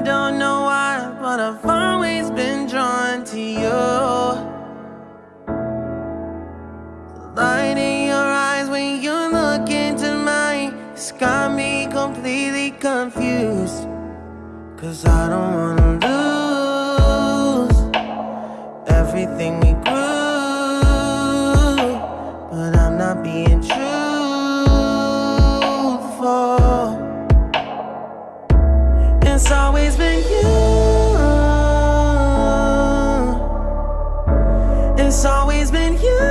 I don't know why, but I've always been drawn to you. The light in your eyes when you look into mine, it's got me completely confused. Cause I don't wanna lose everything we It's always been you.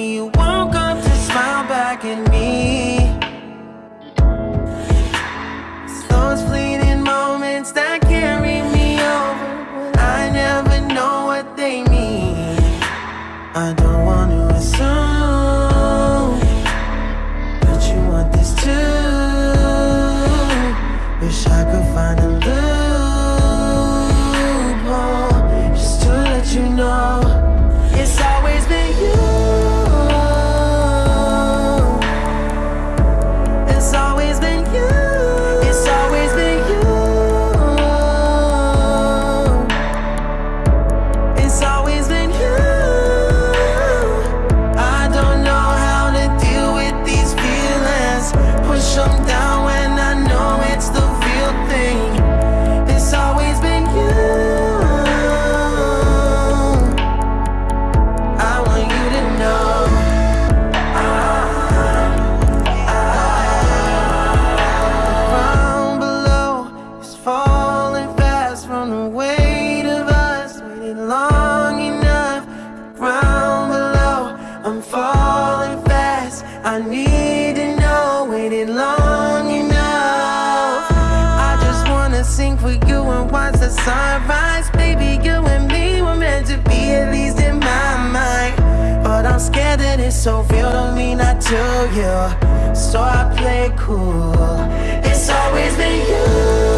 When you woke up to smile back at me. It's those fleeting moments that carry me over. I never know what they mean. I don't want to assume that you want this too. Wish I could find a Waited long enough. I just wanna sing for you and watch the sunrise. Baby, you and me were meant to be, at least in my mind. But I'm scared that it's so real to me, not to you. So I play cool. It's always been you.